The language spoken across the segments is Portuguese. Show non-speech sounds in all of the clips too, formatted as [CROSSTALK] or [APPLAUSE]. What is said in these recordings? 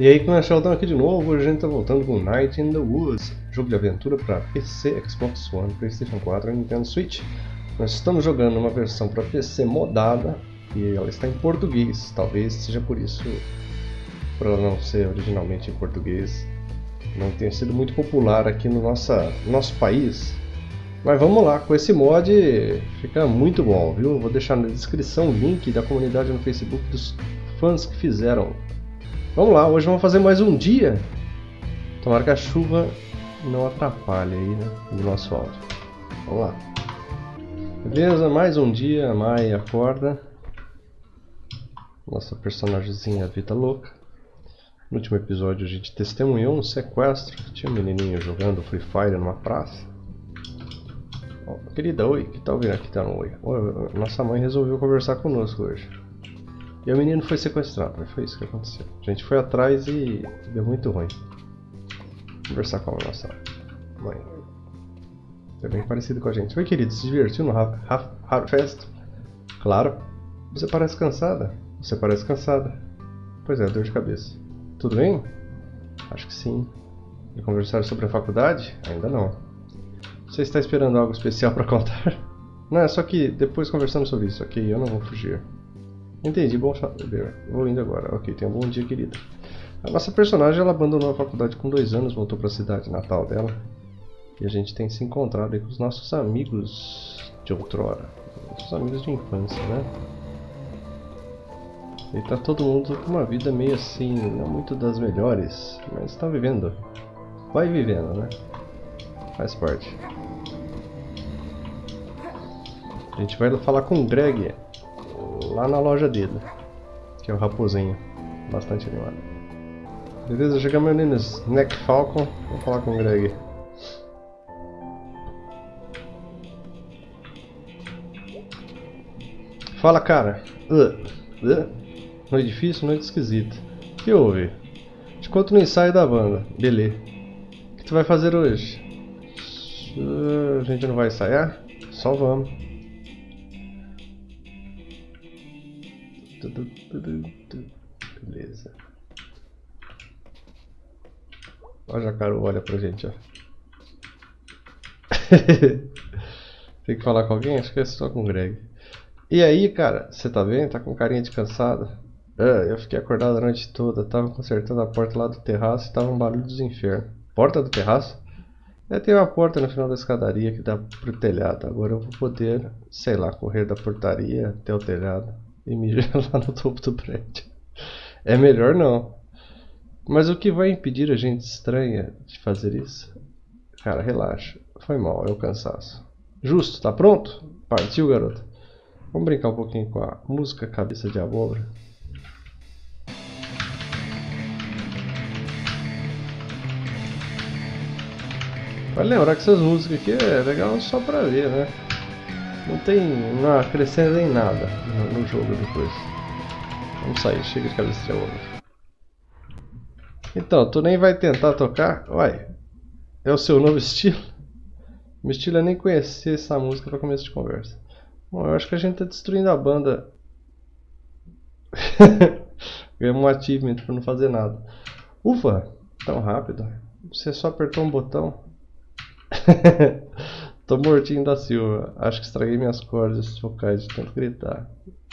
E aí, a Sheldon aqui de novo, hoje a gente tá voltando com Night in the Woods, jogo de aventura para PC, Xbox One, Playstation 4 e Nintendo Switch. Nós estamos jogando uma versão para PC modada e ela está em português, talvez seja por isso, por ela não ser originalmente em português, não tenha sido muito popular aqui no nossa, nosso país. Mas vamos lá, com esse mod fica muito bom, viu? Vou deixar na descrição o link da comunidade no Facebook dos fãs que fizeram Vamos lá, hoje vamos fazer mais um dia. Tomara que a chuva não atrapalhe aí, né, o nosso áudio. Vamos lá. Beleza, mais um dia, a Mai acorda. Nossa personagemzinha Vida Louca. No último episódio a gente testemunhou um sequestro. Tinha um menininho jogando Free Fire numa praça. Querida, oi, que tal vir aqui dar um oi? Nossa mãe resolveu conversar conosco hoje. E o menino foi sequestrado, foi isso que aconteceu. A gente foi atrás e deu muito ruim. Conversar com a nossa mãe. É bem parecido com a gente. Oi, querido, se divertiu no Harfest? Claro. Você parece cansada. Você parece cansada. Pois é, dor de cabeça. Tudo bem? Acho que sim. E conversar sobre a faculdade? Ainda não. Você está esperando algo especial para contar? [LAUGHS] Não, é só que depois conversamos sobre isso, ok? Eu não vou fugir. Entendi, bom saber. Vou indo agora. Ok, tenha um bom dia, querida. A nossa personagem ela abandonou a faculdade com dois anos, voltou para a cidade natal dela. E a gente tem se encontrado com os nossos amigos de outrora. Nossos amigos de infância, né? E tá todo mundo com uma vida meio assim, não muito das melhores, mas tá vivendo. Vai vivendo, né? Faz parte. A gente vai falar com o Greg, lá na loja dele, que é o Raposinho, bastante animado. Beleza, chegamos ali no Snack Falcon, vou falar com o Greg. Fala cara, uh, uh. noite difícil, noite esquisita. O que houve? Te conto no ensaio da banda, beleza. O que tu vai fazer hoje? Uh, a gente não vai ensaiar? Só vamos. Beleza. Olha a Jacaru olha pra gente, ó. [LAUGHS] Tem que falar com alguém? Acho que é só com o Greg. E aí, cara, você tá bem? Tá com carinha de cansado? É, eu fiquei acordado a noite toda, tava consertando a porta lá do terraço e tava um barulho dos infernos. Porta do terraço? É, tem uma porta no final da escadaria que dá pro telhado. Agora eu vou poder, sei lá, correr da portaria até o telhado e mija [LAUGHS] lá no topo do prédio. É melhor não. Mas o que vai impedir a gente estranha de fazer isso? Cara, relaxa. Foi mal, é o cansaço. Justo, tá pronto? Partiu, garoto. Vamos brincar um pouquinho com a música Cabeça de Abóbora. Vale lembrar que essas músicas aqui é legal só pra ver, né? Não tem. não acrescenta em nada no, no, jogo depois. Vamos sair, chega de cabeça de onda. Então, tu nem vai tentar tocar? Uai, é o seu novo estilo? [LAUGHS] Meu estilo é nem conhecer essa música para começo de conversa. Bom, eu acho que a gente tá destruindo a banda. [LAUGHS] Ganhamos um achievement por não fazer nada. Ufa, tão rápido. Você só apertou um botão. [LAUGHS] Tô mortinho da Silva. Acho que estraguei minhas cordas vocais de tanto gritar.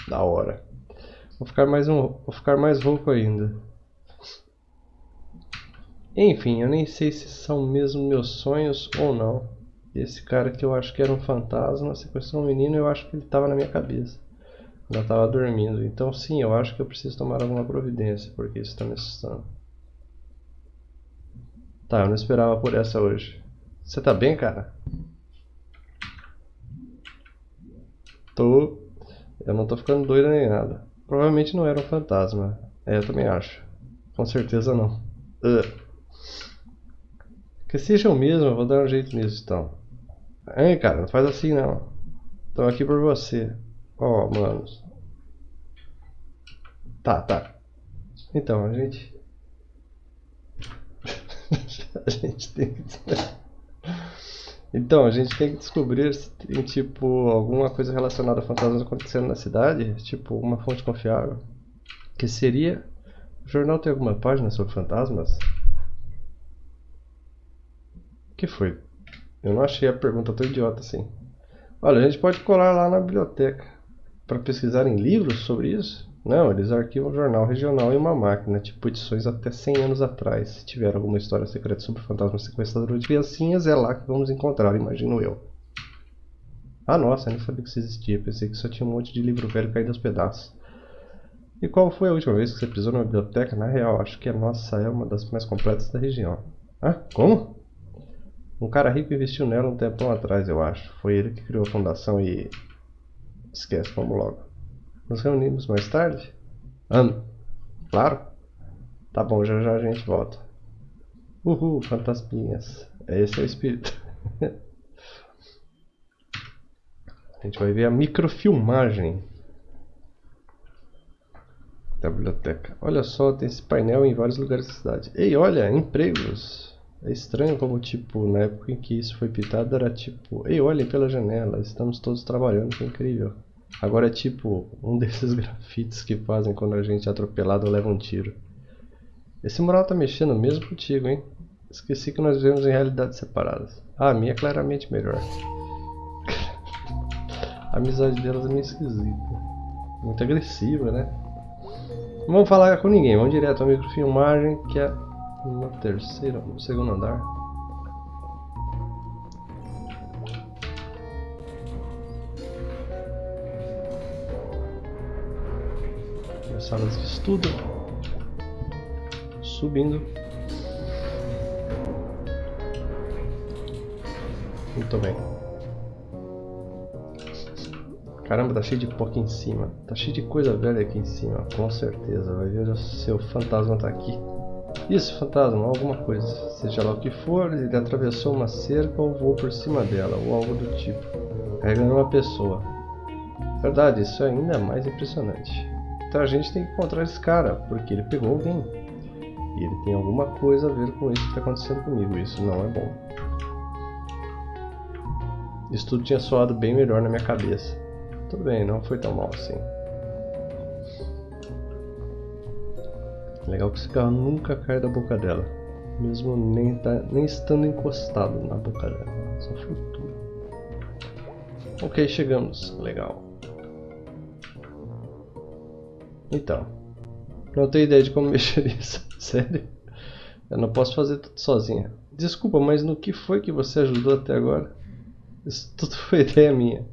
Da hora. Vou ficar mais um, vou ficar mais rouco ainda. Enfim, eu nem sei se são mesmo meus sonhos ou não. Esse cara que eu acho que era um fantasma, sequestrou um menino, eu acho que ele estava na minha cabeça. Eu estava dormindo. Então sim, eu acho que eu preciso tomar alguma providência, porque isso está me assustando. Tá, eu não esperava por essa hoje. Você tá bem, cara? Tô. Eu não tô ficando doido nem nada. Provavelmente não era um fantasma. É, eu também acho. Com certeza não. Uh. Que seja o mesmo, vou dar um jeito nisso então. Ei, cara, não faz assim não. Tô aqui por você. Ó, oh, manos. Tá, tá. Então, a gente. [LAUGHS] a gente tem que. Então, a gente tem que descobrir se tem, tipo, alguma coisa relacionada a fantasmas acontecendo na cidade, tipo, uma fonte confiável. Que seria O jornal tem alguma página sobre fantasmas? O que foi? Eu não achei a pergunta tão idiota assim. Olha, a gente pode colar lá na biblioteca para pesquisar em livros sobre isso? Não, eles arquivam um jornal regional em uma máquina, tipo edições até 100 anos atrás. Se tiver alguma história secreta sobre fantasma sequestrador de criancinhas, é lá que vamos encontrar, imagino eu. Ah, nossa, eu nem sabia que isso existia. Pensei que só tinha um monte de livro velho caído aos pedaços. E qual foi a última vez que você pisou numa biblioteca? Na real, acho que a nossa é uma das mais completas da região. Ah, como? Um cara rico investiu nela um tempão atrás, eu acho. Foi ele que criou a fundação e... Esquece, vamos logo. Nos reunimos mais tarde? Ah, claro. Tá bom, já já a gente volta. Uhul, fantasminhas. Esse é o espírito. [LAUGHS] a gente vai ver a microfilmagem da biblioteca. Olha só, tem esse painel em vários lugares da cidade. Ei, olha, empregos. É estranho como, tipo, na época em que isso foi pintado era tipo... Ei, olhem pela janela, estamos todos trabalhando, que incrível. Agora é tipo um [LAUGHS] desses grafites que fazem quando a gente é atropelado ou leva um tiro. Esse mural tá mexendo mesmo contigo, hein? Esqueci que nós vivemos em realidades separadas. Ah, a minha é claramente melhor. [LAUGHS] a amizade delas é meio esquisita. Muito agressiva, né? Não vamos falar com ninguém, vamos direto à microfilmagem que é no terceiro, no segundo andar. Salas de estudo, subindo. Muito bem. Caramba, tá cheio de pó aqui em cima. Tá cheio de coisa velha aqui em cima, com certeza. Vai ver se o fantasma tá aqui. Isso, fantasma, alguma coisa. Seja lá o que for, ele atravessou uma cerca ou voou por cima dela, ou algo do tipo. Carregando uma pessoa. Verdade, isso é ainda mais impressionante. Então a gente tem que encontrar esse cara, porque ele pegou alguém. E ele tem alguma coisa a ver com isso que está acontecendo comigo. Isso não é bom. Isso tudo tinha soado bem melhor na minha cabeça. Tudo bem, não foi tão mal assim. Legal que esse carro nunca cai da boca dela. Mesmo nem, tá, nem estando encostado na boca dela. Só flutua. Ok, chegamos. Legal. Então, não tenho ideia de como [LAUGHS] mexer nisso. Sério? Eu não posso fazer tudo sozinha. Desculpa, mas no que foi que você ajudou até agora? Isso tudo [LAUGHS] foi ideia minha.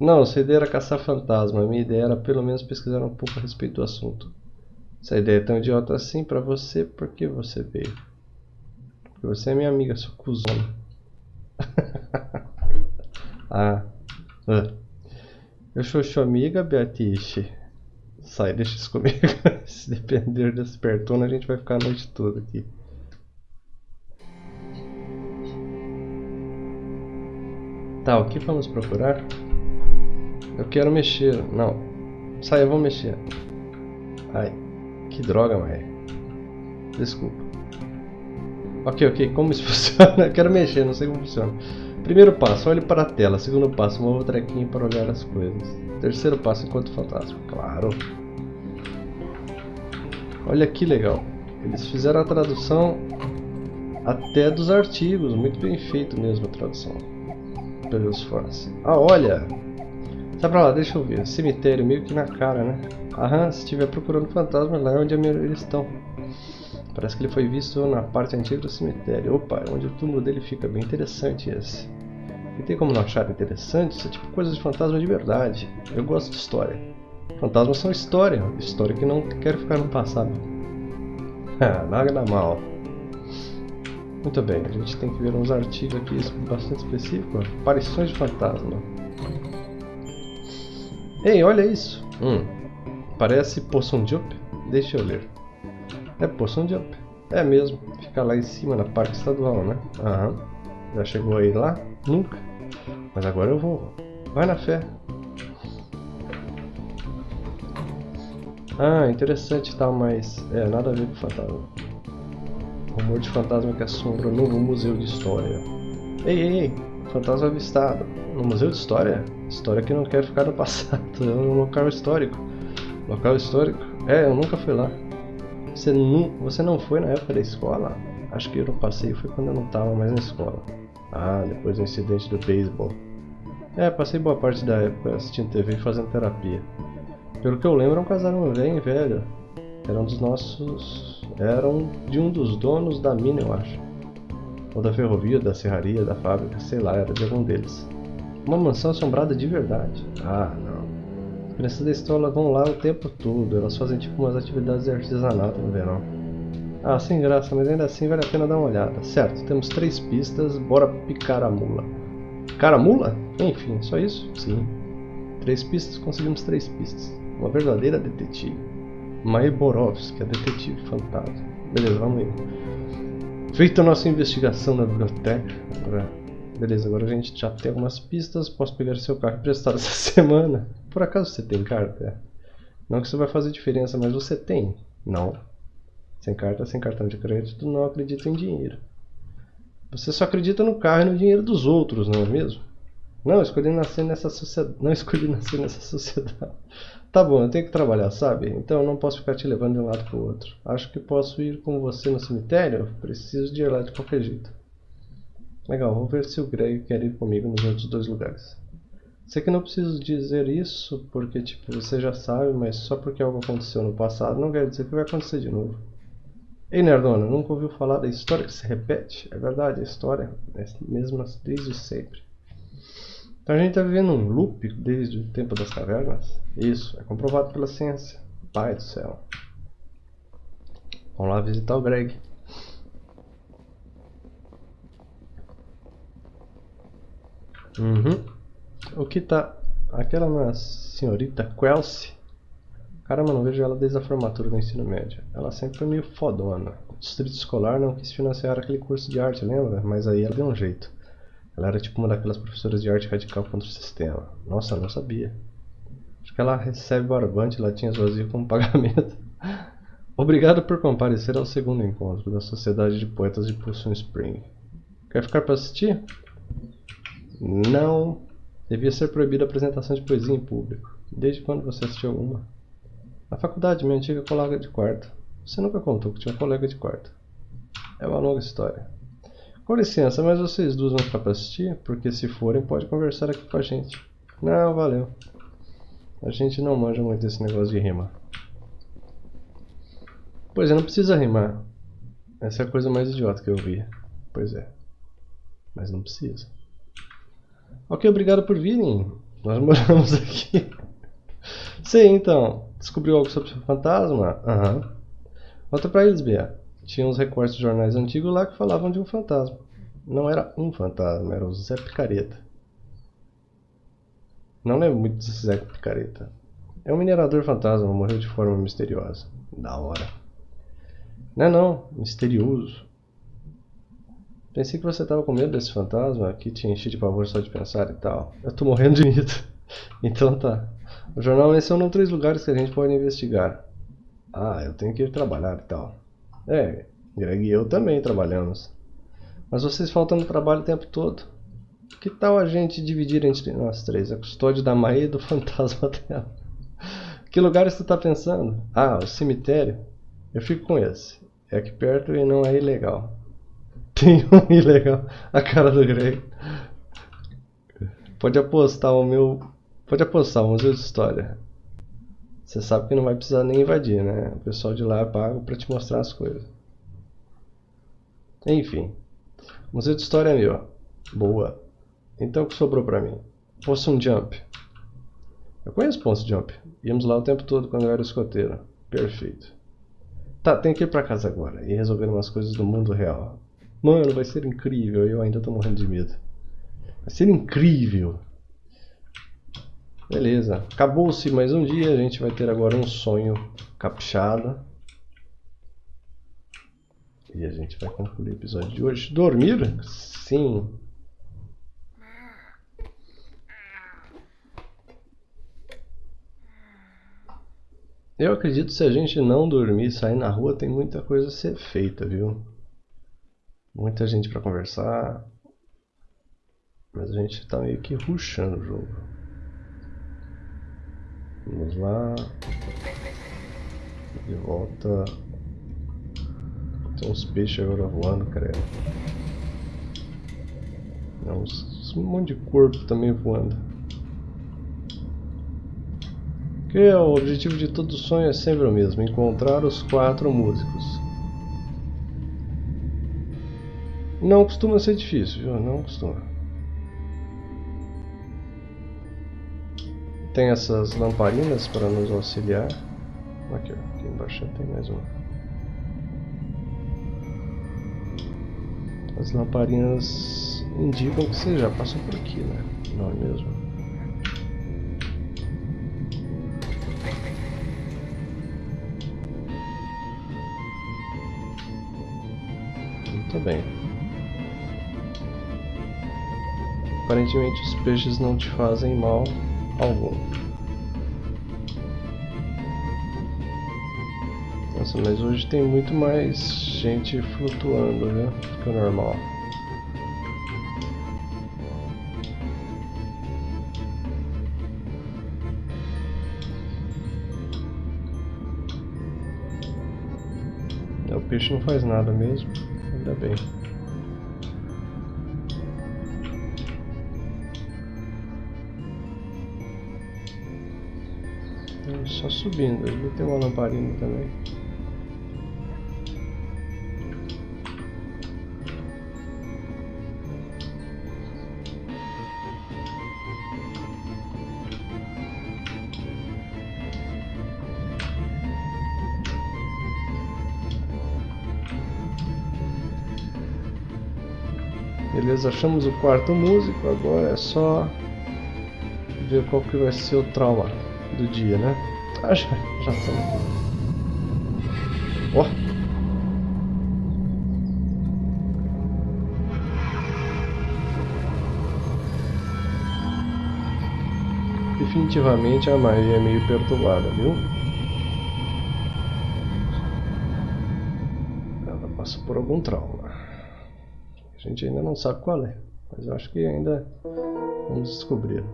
Não, sua ideia era caçar fantasma. Minha ideia era pelo menos pesquisar um pouco a respeito do assunto. Se a ideia é tão idiota assim pra você, por que você veio? Porque você é minha amiga, sua cuzona. [LAUGHS] ah. ah. Eu sou sua amiga, Beatice. Sai, deixa isso comigo. [LAUGHS] Se depender desse pertona, a gente vai ficar a noite toda aqui. Tá, o que vamos procurar? Eu quero mexer. Não. Sai, vou mexer. Ai, que droga, mãe. Desculpa. Ok, ok, como isso [LAUGHS] funciona? Eu quero mexer, não sei como funciona. Primeiro passo, olhe para a tela. Segundo passo, mova o trequinho para olhar as coisas. Terceiro passo, enquanto fantasma. Claro. Olha que legal. Eles fizeram a tradução até dos artigos. Muito bem feito mesmo a tradução. Pelos fãs. Ah, olha! Sai pra lá, deixa eu ver. Cemitério meio que na cara, né? Aham, se estiver procurando fantasmas, lá é onde eles estão. Parece que ele foi visto na parte antiga do cemitério. Opa, é onde o túmulo dele fica. Bem interessante esse. E tem como não achar interessante? Isso é tipo coisa de fantasma de verdade. Eu gosto de história. Fantasmas são história. História que não quer ficar no passado. [LAUGHS] Ah, nada mal. Muito bem, a gente tem que ver uns artigos aqui bastante específicos. Aparições de fantasma. Ei, olha isso. Hum, parece Poção Jump? Deixa eu ler. É Poção Jump. É mesmo. Fica lá em cima na parte estadual, né? Aham. Já chegou aí lá? Nunca. Mas agora eu vou. Vai na fé. Ah, interessante tal, mas é nada a ver com fantasma. Rumor de fantasma que assombra o novo museu de história. Ei, ei, ei, fantasma avistado. No museu de história? História que não quer ficar no passado, [LAUGHS] é um local histórico. Local histórico? É, eu nunca fui lá. Você não, você não foi na época da escola? Acho que eu passei, foi quando eu não estava mais na escola. Ah, depois do incidente do beisebol. É, passei boa parte da época assistindo TV e fazendo terapia. Pelo que eu lembro, é um casal bem velho. Era um dos nossos... Era um de um dos donos da mina, eu acho. Ou da ferrovia, da serraria, da fábrica, sei lá, era de algum deles. Uma mansão assombrada de verdade. Ah, não. As crianças da escola vão lá o tempo todo. Elas fazem tipo umas atividades de artesanato no verão. Ah, sem graça, mas ainda assim vale a pena dar uma olhada. Certo, temos três pistas, bora picar a mula. Picar a mula? Enfim, só isso? Sim. Três pistas, conseguimos três pistas. Uma verdadeira detetive. Mai Borovski, a detetive fantasma. Beleza, vamos ir. Feita a nossa investigação na biblioteca, Beleza, agora a gente já tem algumas pistas. Posso pegar seu carro emprestado [LAUGHS] essa semana. Por acaso você tem carta? Não que isso vai fazer diferença, mas você tem? Não. Sem carta, sem cartão de crédito, não acredito em dinheiro. Você só acredita no carro e no dinheiro dos outros, não é mesmo? Não, escolhi nascer nessa sociedade. [LAUGHS] Não escolhi nascer nessa sociedade. Tá bom, eu tenho que trabalhar, sabe? Então eu não posso ficar te levando de um lado para o outro. Acho que posso ir com você no cemitério? Preciso de ir lá de qualquer jeito. Legal, vou ver se o Greg quer ir comigo nos outros dois lugares. Sei que não preciso dizer isso porque tipo, você já sabe, mas só porque algo aconteceu no passado não quer dizer que vai acontecer de novo. Ei Nerdona, nunca ouviu falar da história que se repete? É verdade, a história é mesmo desde sempre. Então a gente está vivendo um loop desde o tempo das cavernas? Isso, é comprovado pela ciência. Pai do céu. Vamos lá visitar o Greg. Uhum. O que tá... Aquela senhorita Kelsey. Caramba, não vejo ela desde a formatura do ensino médio. Ela sempre foi meio fodona. O distrito escolar não quis financiar aquele curso de arte, lembra? Mas aí ela deu um jeito. Ela era tipo uma daquelas professoras de arte radical contra o sistema. Nossa, não sabia. Acho que ela recebe barbante e latinhas vazias como [LAUGHS] pagamento. Obrigado por comparecer ao segundo encontro da Sociedade de Poetas de Pulsum Spring. Quer ficar para assistir? Não. Devia ser proibida a apresentação de poesia em público. Desde quando você assistiu alguma? Na faculdade, minha antiga colega de quarto. Você nunca contou que tinha um colega de quarto. É uma longa história. Com licença, mas vocês duas vão ficar para assistir? Porque se forem, pode conversar aqui com a gente. Não, valeu. A gente não manja muito desse negócio de rimar. Pois é, não precisa rimar. Essa é a coisa mais idiota que eu vi. Pois é. Mas não precisa. Ok, obrigado por virem. Nós moramos [LAUGHS] aqui. Sim, então. Descobriu algo sobre o fantasma? Aham. Uhum. Volta pra eles, Bia. Tinha uns recortes de jornais antigos lá que falavam de um fantasma. Não era um fantasma, era o Zé Picareta. Não lembro muito desse Zé Picareta. É um minerador fantasma, morreu de forma misteriosa. Da hora. Não é não, misterioso. Pensei que você tava com medo desse fantasma que te enchi de pavor só de pensar e tal. Eu tô morrendo de medo. [LAUGHS] então tá. O jornal mencionou três lugares que a gente pode investigar. Ah, eu tenho que ir trabalhar e tal. É, Greg e eu também trabalhamos. Mas vocês faltam no trabalho o tempo todo. Que tal a gente dividir entre nós três a custódia da Maia e do [LAUGHS] fantasma dela? Que lugares você tá pensando? Ah, o cemitério. Eu fico com esse. É aqui perto e não é ilegal. [LAUGHS] Tem um ilegal. A cara do Greg. Pode apostar o meu. Pode apostar museu de história. Você sabe que não vai precisar nem invadir, né? O pessoal de lá é pago pra te mostrar as coisas. Enfim. Museu de história é meu. Boa. Então o que sobrou pra mim? Possum Jump. Eu conheço Possum Jump. Íamos lá o tempo todo quando eu era escoteiro. Perfeito. Tá, tenho que ir pra casa agora e resolver umas coisas do mundo real. Mano, vai ser incrível. Eu ainda tô morrendo de medo. Vai ser incrível. Beleza. Acabou-se mais um dia. A gente vai ter agora um sonho caprichado. E a gente vai concluir o episódio de hoje. Dormir? Sim. Eu acredito que se a gente não dormir e sair na rua, tem muita coisa a ser feita, viu? muita gente para conversar. Mas a gente está meio que ruxando o jogo. Vamos lá. De volta Tem uns peixes agora voando, cara. É uns, um monte de corpo também voando. Que o objetivo de todo sonho é sempre o mesmo, encontrar os quatro músicos. Não costuma ser difícil, viu? Não costuma. Tem essas lamparinas para nos auxiliar. Aqui, aqui embaixo tem mais uma. As lamparinas indicam que você já passou por aqui, né? Não é mesmo? Muito bem. Aparentemente os peixes não te fazem mal algum. Nossa, mas hoje tem muito mais gente flutuando, né? Que o normal. O peixe não faz nada mesmo, ainda bem. Só subindo, ali tem uma lamparina também. Beleza, achamos o quarto músico, agora é só ver qual que vai ser o trauma do dia, né? Ah, já, já estamos. Ó! Definitivamente a Maria é meio perturbada, viu? Ela passa por algum trauma. A gente ainda não sabe qual é, mas eu acho que ainda vamos descobrir.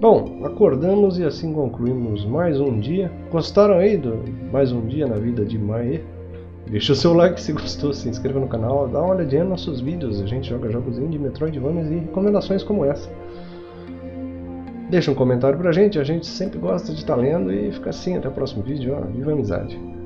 Bom, acordamos e assim concluímos mais um dia. Gostaram aí do mais um dia na vida de Mae? Deixa o seu like se [LAUGHS] gostou, se inscreva no canal, dá uma olhadinha nos nossos vídeos. A gente joga jogos indie, Metroidvanias e recomendações como essa. Deixa um comentário pra gente, a gente sempre gosta de estar tá lendo e fica assim, até o próximo vídeo, ó, viva a amizade!